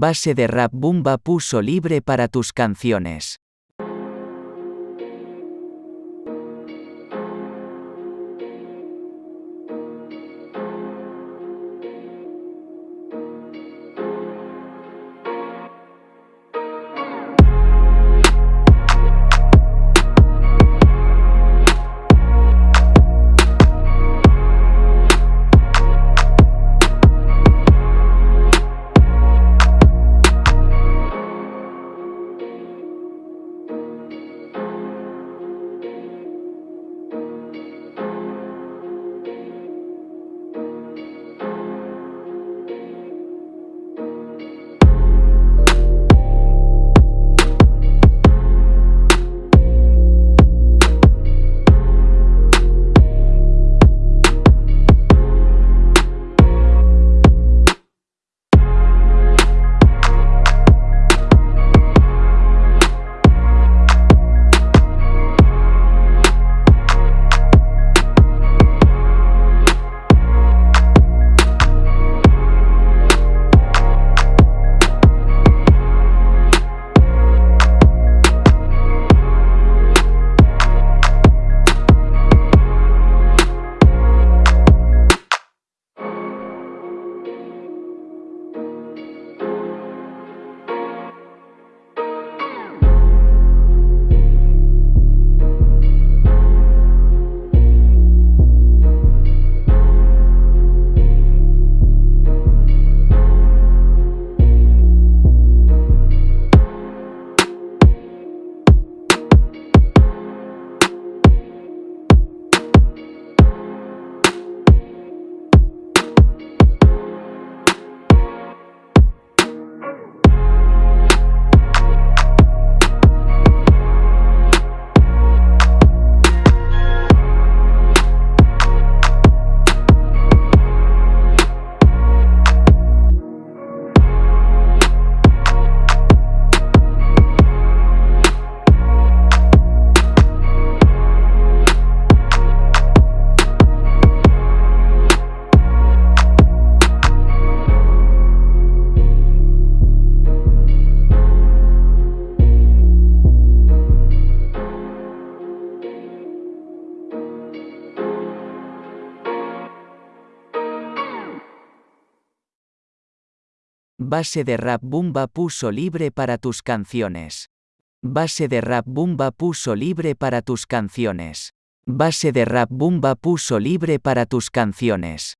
Base de rap Bumba puso libre para tus canciones. Base de rap Bumba puso libre para tus canciones. Base de rap Bumba puso libre para tus canciones. Base de rap Bumba puso libre para tus canciones.